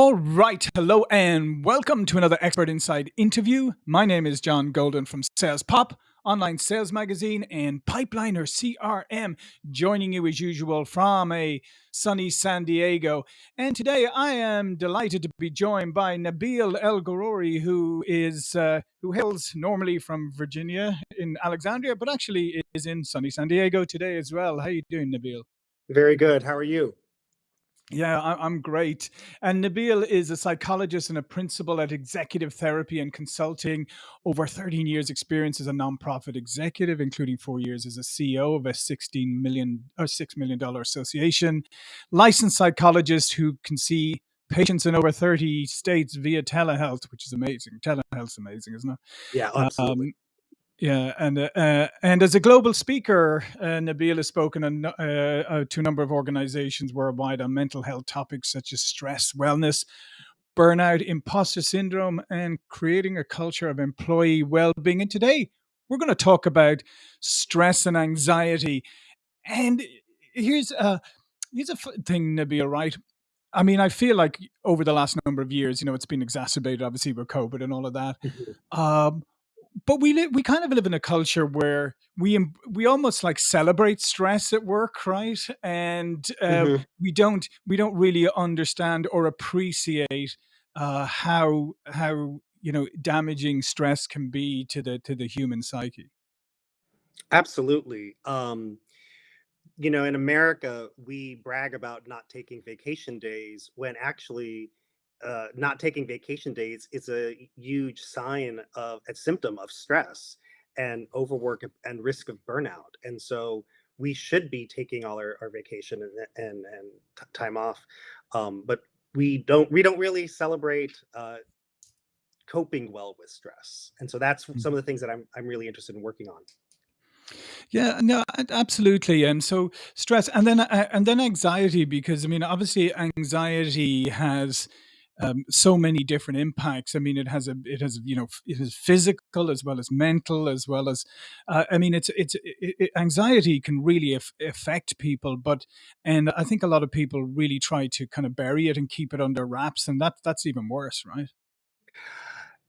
All right. Hello and welcome to another Expert Insights interview. My name is John Golden from Sales Pop, online sales magazine, and Pipeliner CRM, joining you as usual from a sunny San Diego. And today I am delighted to be joined by Nabil El Ghoroury, who is uh, who hails normally from Virginia in Alexandria, but actually is in sunny San Diego today as well. How are you doing, Nabil? Very good. How are you? Yeah, I- I'm great. And Nabil is a psychologist and a principal at Executive Therapy and Consulting. Over 13 years' experience as a nonprofit executive, including four years as a CEO of a 16 million or six million dollar association. Licensed psychologist who can see patients in over 30 states via telehealth, which is amazing. Telehealth's amazing, isn't it? Yeah, absolutely. Um, yeah, and uh, uh, and as a global speaker, uh, Nabil has spoken on, uh, uh, to a number of organizations worldwide on mental health topics such as stress, wellness, burnout, imposter syndrome, and creating a culture of employee well-being. And today, we're going to talk about stress and anxiety. And here's a here's a thing, Nabil. Right? I mean, I feel like over the last number of years, you know, it's been exacerbated, obviously, with COVID and all of that. Mhm. Um, but we live we kind of live in a culture where we we almost like celebrate stress at work right and uh, Mhm. we don't we don't really understand or appreciate uh, how how you know damaging stress can be to the to the human psyche Absolutely. Um, you know, in America, we brag about not taking vacation days when actually uh, not taking vacation days is a huge sign of a symptom of stress and overwork and risk of burnout. And so we should be taking all our, our vacation and and, and time off. Um, but we don't we don't really celebrate uh, coping well with stress. And so that's some of the things that I'm I'm really interested in working on. Yeah, no, absolutely. And so stress, and then uh, and then anxiety, because I mean, obviously, anxiety has um, so many different impacts. I mean, it has a it has you know it is physical as well as mental as well as uh, I mean, it's it's it, it, anxiety can really af- affect people, but and I think a lot of people really try to kind of bury it and keep it under wraps, and that that's even worse, right?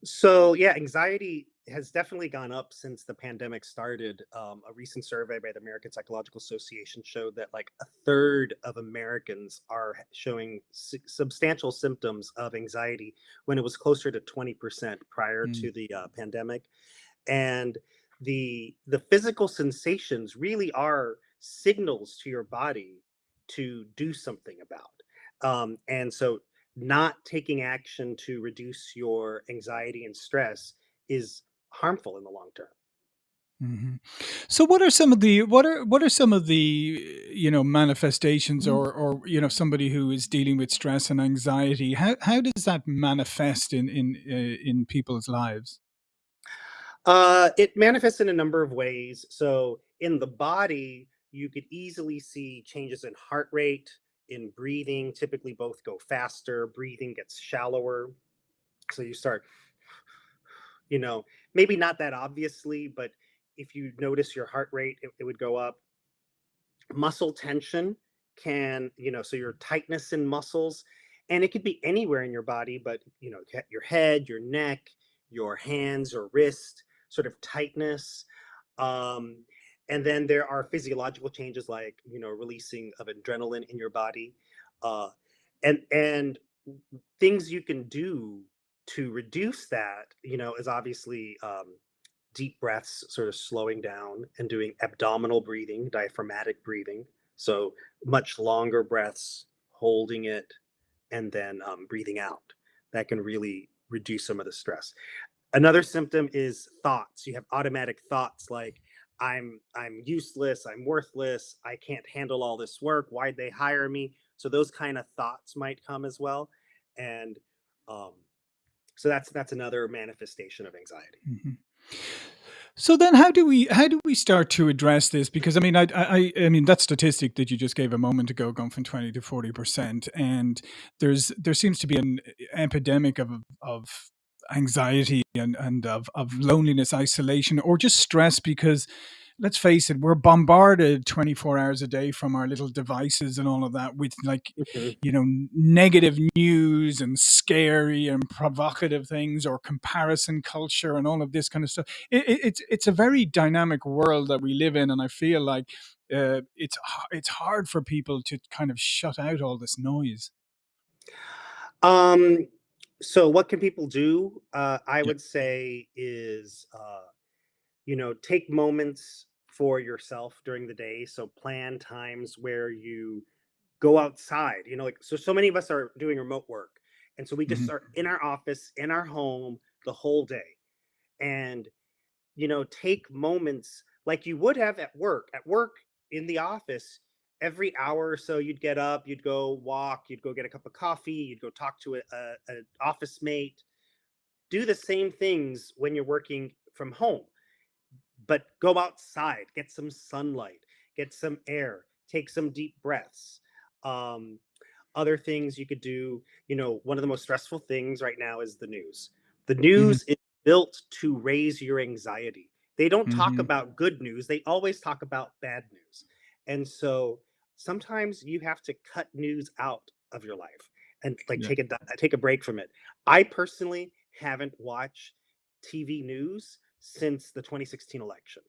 So, yeah, anxiety has definitely gone up since the pandemic started. Um, a recent survey by the American Psychological Association showed that like a third of Americans are showing su- substantial symptoms of anxiety when it was closer to 20% prior Mm, to the uh, pandemic. And the the physical sensations really are signals to your body to do something about. Um, and so not taking action to reduce your anxiety and stress is harmful in the long term. mhm. So what are some of the what are what are some of the you know manifestations or or you know somebody who is dealing with stress and anxiety how how does that manifest in in uh, in people's lives? Uh, it manifests in a number of ways. So, in the body, you could easily see changes in heart rate, in breathing. Typically, both go faster, breathing gets shallower. So, you start, you know, maybe not that obviously, but if you notice your heart rate, it, it would go up. muscle tension can you know so your tightness in muscles and it could be anywhere in your body but you know your head your neck your hands or wrist sort of tightness um, and then there are physiological changes like you know releasing of adrenaline in your body uh, and and things you can do to reduce that you know is obviously um, deep breaths, sort of slowing down and doing abdominal breathing, diaphragmatic breathing. So much longer breaths, holding it, and then um, breathing out. That can really reduce some of the stress. Another symptom is thoughts. You have automatic thoughts like, I'm I'm useless, I'm worthless, I can't handle all this work. Why'd they hire me? So those kind of thoughts might come as well. And um, so that's that's another manifestation of anxiety. Mhm. So then, how do we how do we start to address this? Because I mean, I I, I mean that statistic that you just gave a moment ago, going from twenty to forty percent, and there's there seems to be an epidemic of of anxiety and and of of loneliness, isolation, or just stress because let's face it, we're bombarded 24 hours a day from our little devices and all of that with like, Mhm. you know, negative news and scary and provocative things or comparison culture and all of this kind of stuff. It, it, it's it's a very dynamic world that we live in, and I feel like uh, it's it's hard for people to kind of shut out all this noise. Um, so what can people do? Uh, I Yeah. would say is, uh, you know, take moments for yourself during the day. So plan times where you go outside. You know, like so so many of us are doing remote work. And so we just Mhm. are in our office, in our home the whole day. And you know, take moments like you would have at work. At work in the office, every hour or so, you'd get up, you'd go walk, you'd go get a cup of coffee, you'd go talk to a, a, an office mate. Do the same things when you're working from home, but go outside, get some sunlight, get some air, take some deep breaths. Um, other things you could do, you know, one of the most stressful things right now is the news. The Mhm. news is built to raise your anxiety. They don't talk Mhm. about good news, they always talk about bad news. And so sometimes you have to cut news out of your life and like Yeah. take a take a break from it. I personally haven't watched TV news since the 2016 election.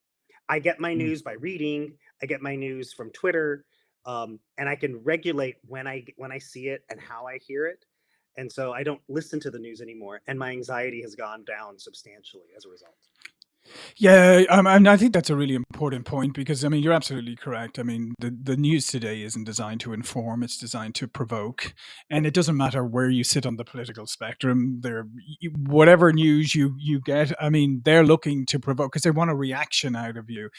I get my Mm. news by reading, I get my news from Twitter, um, and I can regulate when I when I see it and how I hear it. And so I don't listen to the news anymore, and my anxiety has gone down substantially as a result. Yeah, um, and I think that's a really important point because I mean you're absolutely correct. I mean the the news today isn't designed to inform; it's designed to provoke, and it doesn't matter where you sit on the political spectrum. There, whatever news you you get, I mean they're looking to provoke because they want a reaction out of you,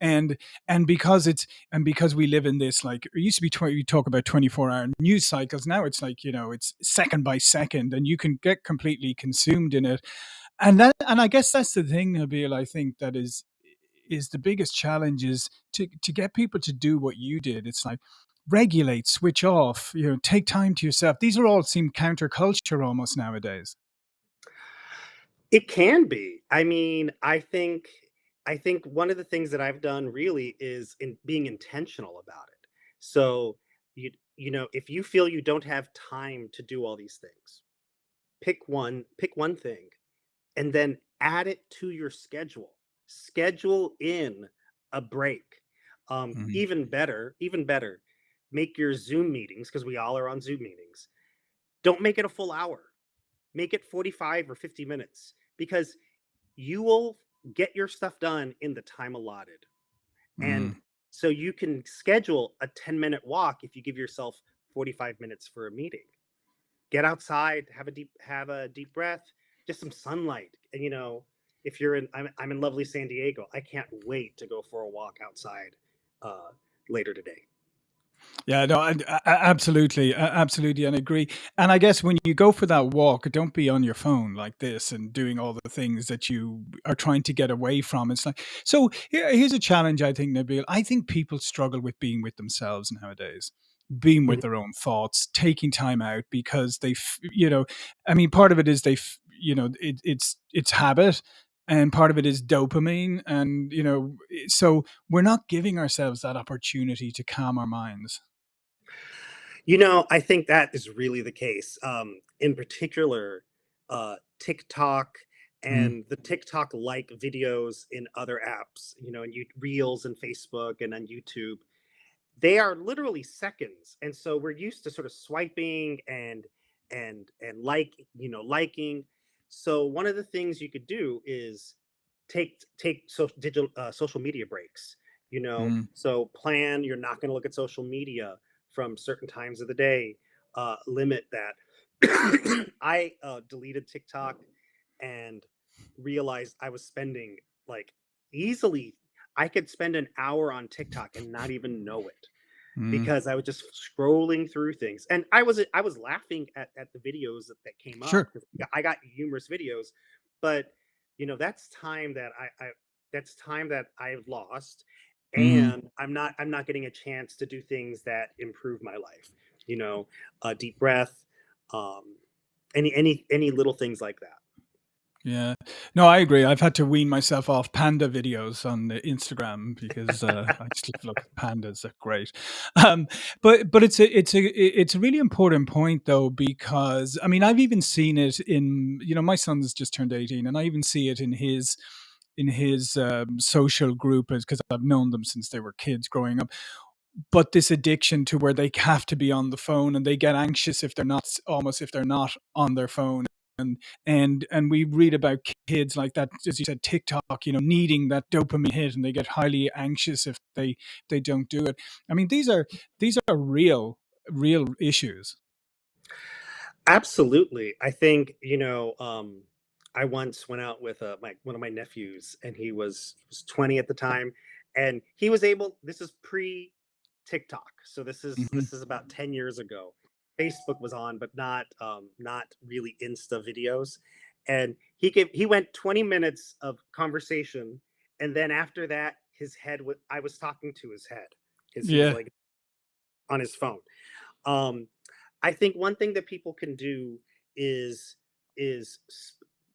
and and because it's and because we live in this like it used to be 20, you talk about 24 hour news cycles. Now it's like you know it's second by second, and you can get completely consumed in it and that and I guess that's the thing, Nabil, I think that is is the biggest challenge is to to get people to do what you did. It's like regulate, switch off, you know, take time to yourself. These are all seem counterculture almost nowadays. It can be. I mean, I think I think one of the things that I've done really is in being intentional about it. So you you know, if you feel you don't have time to do all these things, pick one pick one thing and then add it to your schedule. Schedule in a break. Um, Mhm. even better, even better, make your Zoom meetings because we all are on Zoom meetings. Don't make it a full hour. Make it 45 or 50 minutes because you will get your stuff done in the time allotted. And Mm. so you can schedule a 10 minute walk if you give yourself 45 minutes for a meeting get outside, have a deep have a deep breath, just some sunlight. And you know, if you're in I'm I'm in lovely San Diego, I can't wait to go for a walk outside uh later today. Yeah, no, a- a- absolutely, absolutely, and I agree. And I guess when you go for that walk, don't be on your phone like this and doing all the things that you are trying to get away from. It's like so. Here, here's a challenge. I think Nabil. I think people struggle with being with themselves nowadays, being with Mhm. their own thoughts, taking time out because they, f- you know, I mean, part of it is they, you know, it, it's it's habit. And part of it is dopamine, and you know, so we're not giving ourselves that opportunity to calm our minds. You know, I think that is really the case. Um, in particular, uh, TikTok Mm, and the TikTok like videos in other apps, you know, and you Reels and Facebook and on YouTube they are literally seconds and so we're used to sort of swiping and and and like you know liking so one of the things you could do is take take so digital uh, social media breaks you know? Mm. so plan you're not going to look at social media from certain times of the day uh limit that. I uh deleted tiktok and realized i was spending like easily i could spend an hour on tiktok and not even know it Mm, because I was just scrolling through things, and I was I was laughing at at the videos that, that came up sure. because I got humorous videos, but you know that's time that I, I that's time that I've lost, Mhm. and I'm not I'm not getting a chance to do things that improve my life. You know, a deep breath, um, any any any little things like that. Yeah. No, I agree. I've had to wean myself off panda videos on the Instagram because, uh, I just look pandas, they're great. Um, but but it's a it's a it's a really important point though because I mean, I've even seen it in you know, my son's just turned 18, and I even see it in his in his, um, social group because I've known them since they were kids growing up. But this addiction to where they have to be on the phone and they get anxious if they're not almost if they're not on their phone, and and and we read about kids like that, as you said, TikTok, you know, needing that dopamine hit, and they get highly anxious if they they don't do it. I mean, these are these are real real issues. Absolutely. I think, you know, um, I once went out with, uh, my one of my nephews, and he was he was 20 at the time, and he was able this is pre-TikTok, so this is Mhm. this is about 10 years ago. Facebook was on, but not, um, not really Insta videos, and he gave he went 20 minutes of conversation, and then after that, his head was I was talking to his head, he was, Yeah. like, on his phone. Um, I think one thing that people can do is is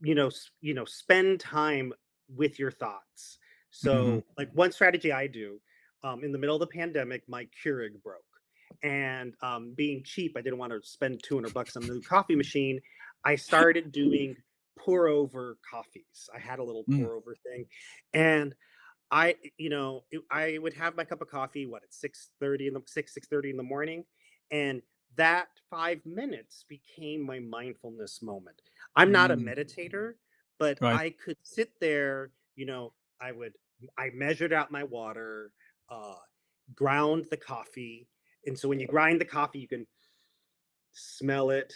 you know, you know, spend time with your thoughts. Mhm. So, like, one strategy I do, um, in the middle of the pandemic, my Keurig broke, and, um, being cheap, I didn't wanna spend 200 bucks on a new coffee machine. I started doing pour over coffees. I had a little Mm. pour over thing, and I, you know, I would have my cup of coffee, what, at 6:30 in the 6, 6:30 in the morning, and that 5 minutes became my mindfulness moment. I'm not a Mm. meditator, but Right. I could sit there, you know, I would I measured out my water, uh, ground the coffee, and so when you grind the coffee, you can smell it,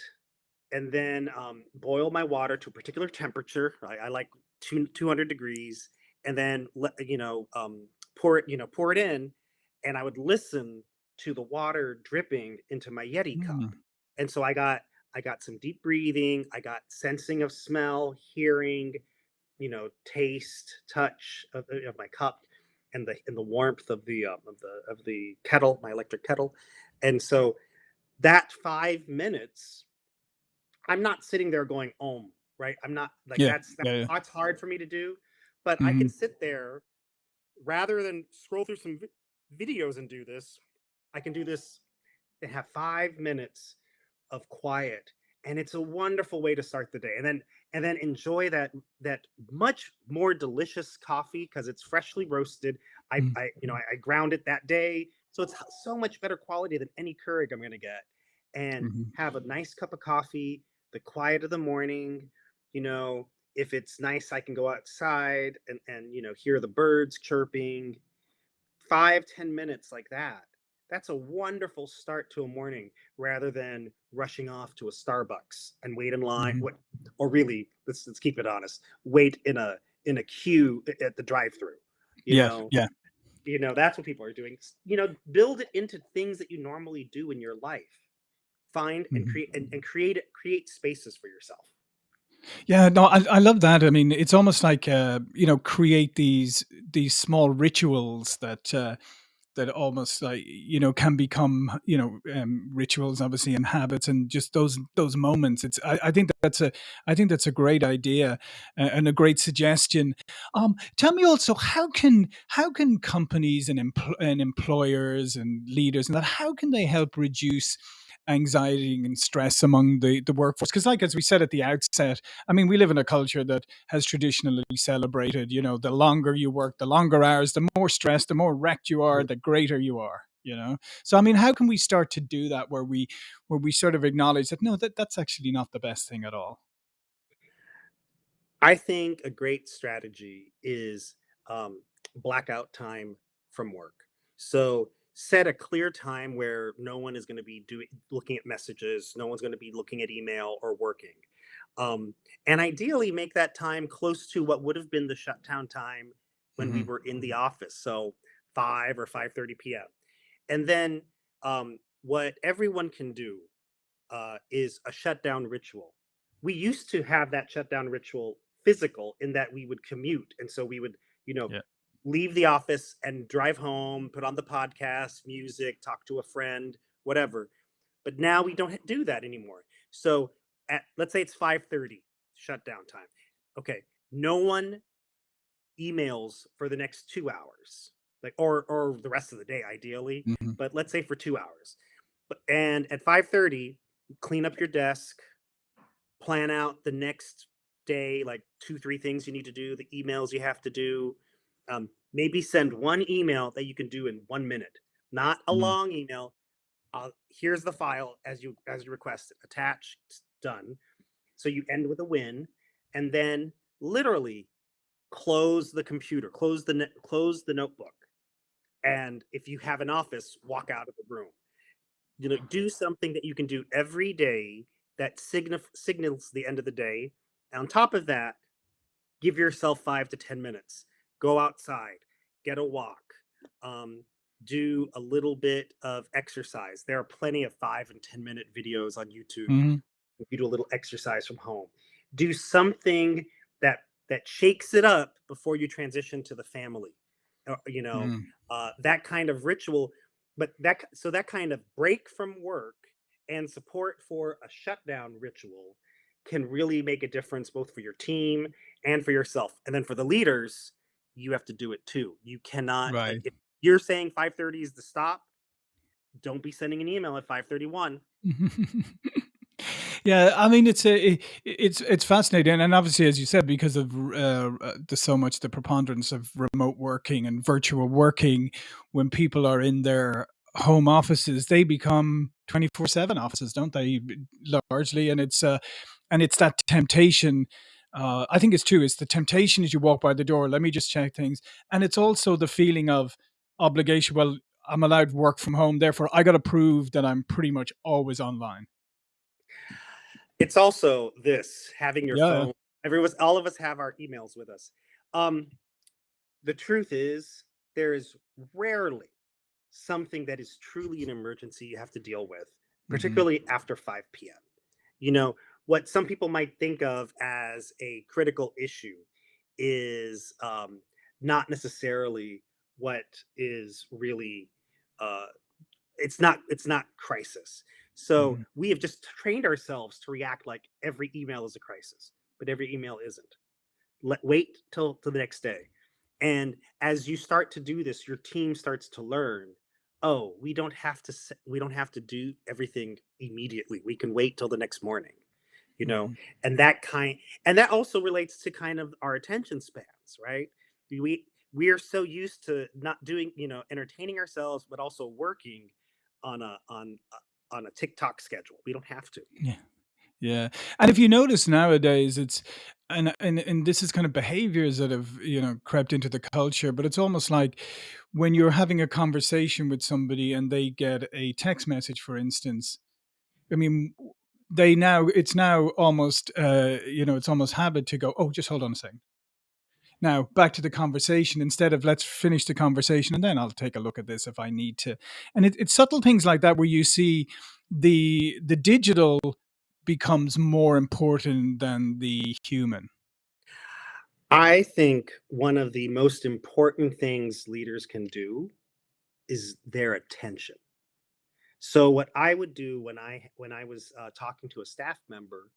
and then, um, boil my water to a particular temperature. I I like two 200 degrees, and then let you know, um, pour it you know, pour it in, and I would listen to the water dripping into my Yeti cup. Mm. And so I got I got some deep breathing, I got sensing of smell, hearing, you know, taste, touch of of my cup, and the and the warmth of the, uh, of the of the kettle, my electric kettle. And so that 5 minutes I'm not sitting there going, "Om," right? I'm not like, Yeah. that's that Yeah, yeah. that's hard for me to do, but I can Mhm. sit there rather than scroll through some vi videos and do this, I can do this and have 5 minutes of quiet, and it's a wonderful way to start the day, and then and then enjoy that that much more delicious coffee because it's freshly roasted. I Mm. I you know, I I ground it that day, so it's so much better quality than any Keurig I'm gonna get, and Mhm. have a nice cup of coffee, the quiet of the morning, you know, if it's nice, I can go outside and and, you know, hear the birds chirping. five ten minutes like that. That's a wonderful start to a morning rather than rushing off to a Starbucks and wait in line Mhm. what or really, let's let's keep it honest, wait in a in a queue at the drive-through, you Yeah, know? yeah. You know, that's what people are doing. You know, build it into things that you normally do in your life. Find and Mhm. create and and create create spaces for yourself. Yeah, no, I I love that. I mean, it's almost like, uh, you know, create these these small rituals that, uh, that almost like, you know, can become, you know, um, rituals, obviously, and habits, and just those those moments. It's I I think that's a I think that's a great idea, and a great suggestion. Um, tell me also, how can how can companies and empl and employers and leaders and that how can they help reduce anxiety and stress among the the workforce. Because, like, as we said at the outset, I mean, we live in a culture that has traditionally celebrated, you know, the longer you work, the longer hours, the more stressed, the more wrecked you are, Mhm. the greater you are, you know? So, I mean, how can we start to do that where we where we sort of acknowledge that, no, that that's actually not the best thing at all? I think a great strategy is, um, blackout time from work. So, set a clear time where no one is gonna be doing looking at messages, no one's gonna be looking at email or working. Um, and ideally, make that time close to what would have been the shutdown time when we Mhm. were in the office, so 5 or 5:30 PM. And then, um, what everyone can do, uh, is a shutdown ritual. We used to have that shutdown ritual physical in that we would commute, and so we would, you know, Yeah. Leave the office and drive home, put on the podcast, music, talk to a friend, whatever. But now we don't do that anymore. So, at let's say it's 5:30, shutdown time. okay, no one emails for the next 2 hours, like or or the rest of the day ideally, Mhm. but let's say for 2 hours. But and at 5:30, clean up your desk, plan out the next day, like 2, 3 things you need to do, the emails you have to do. Um, maybe send 1 email that you can do in 1 minute, not a Mhm. long email. Uh, here's the file as you as you requested, attached, done. So you end with a win, and then literally close the computer, close the close the notebook, and if you have an office, walk out of the room. You know, do something that you can do every day that signif signals the end of the day. On top of that, give yourself 5 to 10 minutes. Go outside, get a walk, um, do a little bit of exercise. There are plenty of 5 and ten-minute videos on YouTube. Mhm. If you do a little exercise from home. Do something that that shakes it up before you transition to the family. Uh, you know, Mm. uh, that kind of ritual, but that so that kind of break from work and support for a shutdown ritual can really make a difference both for your team and for yourself. And then for the leaders, you have to do it too. You cannot Right. if you're saying 5:30 is the stop, don't be sending an email at 5:31. Yeah, I mean, it's a it's it's fascinating, and obviously, as you said, because of uh, uh, there's so much the preponderance of remote working and virtual working, when people are in their home offices, they become 24/7 offices, don't they? Largely, and it's, uh and it's that temptation, uh, I think it's true, it's the temptation as you walk by the door, "Let me just check things," and it's also the feeling of obligation, "Well, I'm allowed to work from home, therefore I gotta prove that I'm pretty much always online." It's also this, having your Yeah, phone every was all of us have our emails with us. Um, the truth is, there is rarely something that is truly an emergency you have to deal with, Mhm. particularly after 5 PM. You know, what some people might think of as a critical issue is, um, not necessarily what is really, uh it's not it's not crisis. So, Mhm. we have just trained ourselves to react like every email is a crisis, but every email isn't. Let wait till till the next day. And as you start to do this, your team starts to learn, "Oh, we don't have to we don't have to do everything immediately, we can wait till the next morning." You know? Mhm. And that kind and that also relates to kind of our attention spans, right? We we are so used to not doing you know, entertaining ourselves, but also working on a on a on a TikTok schedule. We don't have to. Yeah. Yeah, and if you notice nowadays, it's and and and this is kind of behaviors that have, you know, crept into the culture, but it's almost like when you're having a conversation with somebody and they get a text message, for instance, I mean, they now it's now almost, uh, you know, it's almost habit to go, "Oh, just hold on a second Now, back to the conversation instead of, "Let's finish the conversation, and then I'll take a look at this if I need to." And it it's subtle things like that where you see the the digital becomes more important than the human. I think one of the most important things leaders can do is their attention. So, what I would do when I when I was, uh, talking to a staff member,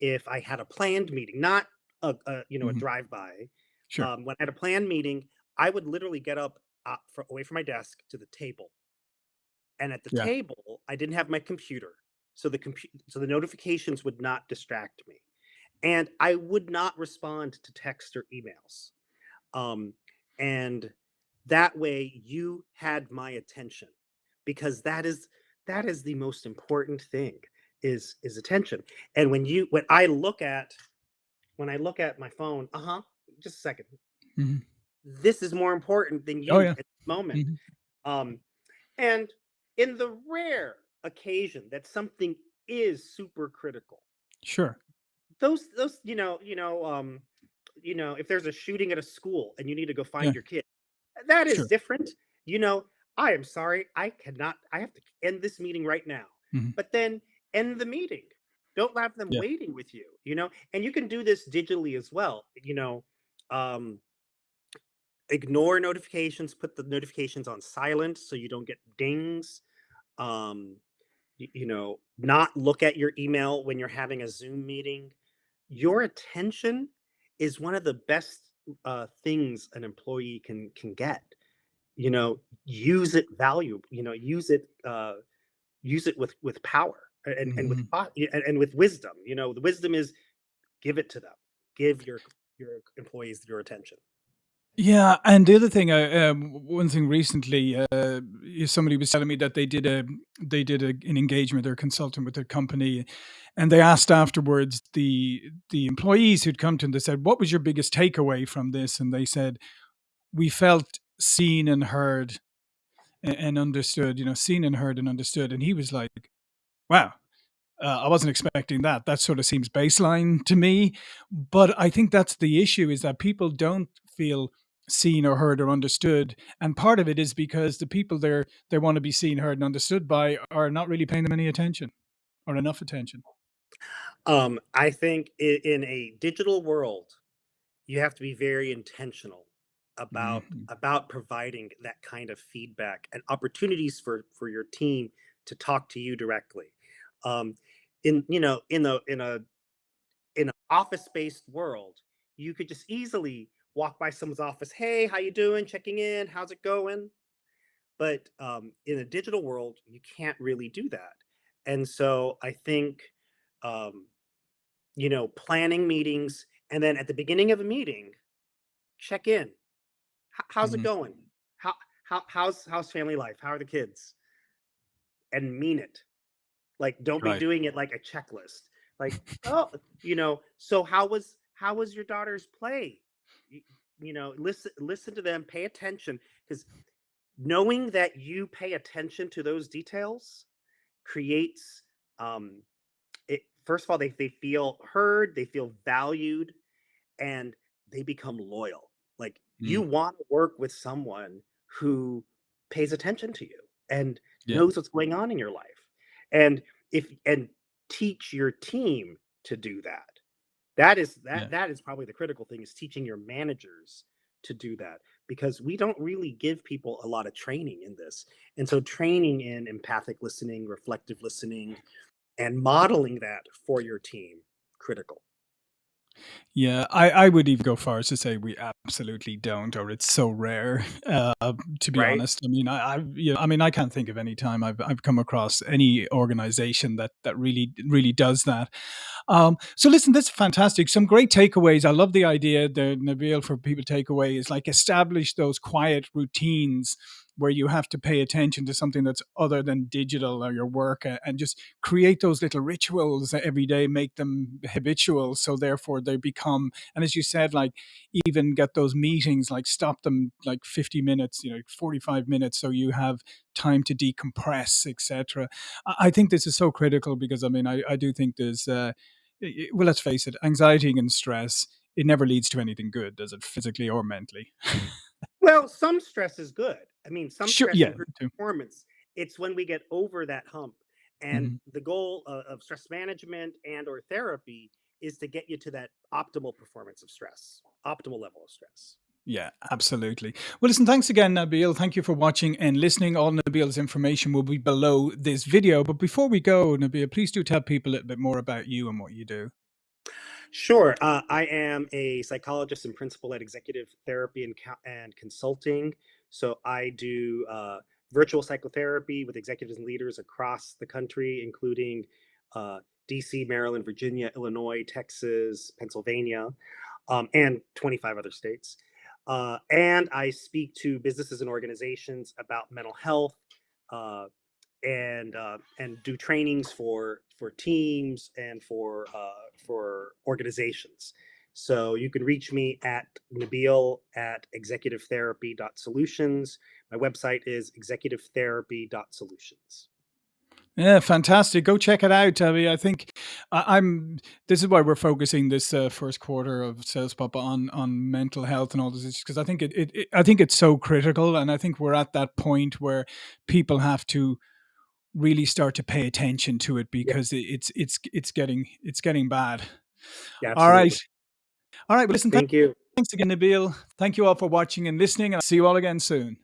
if I had a planned meeting, not a a, you know, a Mhm. drive-by, Sure. um, when I had a planned meeting, I would literally get up, uh, fro away from my desk to the table. And at the Yeah. table, I didn't have my computer, so the compu so the notifications would not distract me, and I would not respond to text or emails. Um, and that way you had my attention, because that is that is the most important thing is is attention. And when you when I look at when I look at my phone uh-huh, just a second. Mhm. This is more important than Oh, you yeah. at the moment. Mhm. Um, and in the rare occasion that something is super critical Sure. those those, you know you know, um, you know, if there's a shooting at a school and you need to go find Yeah. your kid, that is Sure. different. You know, "I am sorry, I cannot I have to end this meeting right now." Mhm. But then end the meeting. Don't have them Yeah. waiting with you, you know? And you can do this digitally as well, you know, um ignore notifications, put the notifications on silent so you don't get dings. Um, y you know, not look at your email when you're having a Zoom meeting. Your attention is one of the best uh, things an employee can can get. You know, use it value. You know, use it uh, use it with with power and and with Mhm. and, and with wisdom. You know, the wisdom is give it to them. Give your your employees your attention. Yeah, and the other thing, uh, um, one thing recently, uh, somebody was telling me that they did a they did a, an engagement or consulting with their company, and they asked afterwards the the employees who'd come to them. They said, "What was your biggest takeaway from this?" And they said, "We felt seen and heard and, understood. You know, seen and heard and understood." And he was like, "Wow." Uh, I wasn't expecting that. That sort of seems baseline to me. But I think that's the issue is that people don't feel seen or heard or understood. And part of it is because the people they're they want to be seen, heard, and understood by are not really paying them any attention or enough attention. Um, I think in, in a digital world, you have to be very intentional about Mhm. about providing that kind of feedback and opportunities for for your team to talk to you directly. Um, in you know in the in a in an office based world, you could just easily walk by someone's office. Hey, how you doing? Checking in. How's it going? But um, in a digital world, you can't really do that. And so I think um, you know planning meetings and then at the beginning of a meeting check in How's it Mhm. going? How, how how's how's family life? How are the kids? And mean it. Like don't be doing it like a checklist. Like oh you know so how was how was your daughter's play? You, you know listen listen to them pay attention because knowing that you pay attention to those details creates um it first of all they, they feel heard they feel valued and they become loyal. Like you Mm. want to work with someone who pays attention to you and Yeah. knows what's going on in your life. And if and teach your team to do that. That is that Yeah. that is probably the critical thing is teaching your managers to do that because we don't really give people a lot of training in this. And so training in empathic listening, reflective listening and modeling that for your team critical. Yeah, I, I would even go far as to say we absolutely don't, or it's so rare. Uh, to be Right? honest, I mean, I, I, you know, I mean, I can't think of any time I've I've come across any organization that that really really does that. Um, so listen, this is fantastic. Some great takeaways. I love the idea that Nabil for people takeaway is like establish those quiet routines where you have to pay attention to something that's other than digital or your work and just create those little rituals every day, make them habitual. So therefore they become, and as you said, like even get those meetings, like stop them like 50 minutes, you know, 45 minutes. So you have time to decompress, etc. I think this is so critical because I mean, I, I do think there's, uh, well, let's face it, anxiety and stress, it never leads to anything good, does it, physically or mentally? Well, some stress is good. I mean, some Sure. stress Yeah. performance. It's when we get over that hump. And Mhm. the goal of, of stress management and or therapy is to get you to that optimal performance of stress, optimal level of stress. Yeah, absolutely. Well, listen, thanks again, Nabil. Thank you for watching and listening. All Nabil's information will be below this video. But before we go, Nabil, please do tell people a little bit more about you and what you do. Sure. Uh, I am a psychologist and principal at Executive Therapy and, and Consulting. So I do uh, virtual psychotherapy with executives and leaders across the country, including uh, DC, Maryland, Virginia, Illinois, Texas, Pennsylvania, um, and 25 other states. Uh, and I speak to businesses and organizations about mental health, uh, and uh, and do trainings for for teams and for uh, for organizations. So you can reach me at Nabil at executivetherapy.solutions. My website is executivetherapy.solutions. Yeah, fantastic. Go check it out. I mean, I think I, I'm. This is why we're focusing this uh, first quarter of Sales Pop on on mental health and all this, because I think it, it, it. I think it's so critical, and I think we're at that point where people have to really start to pay attention to it because it, it's it's it's getting it's getting bad. yeah, All right. All right. Well, listen. Thank you. Thanks again, Nabil. Thank you all for watching and listening, and I'll see you all again soon.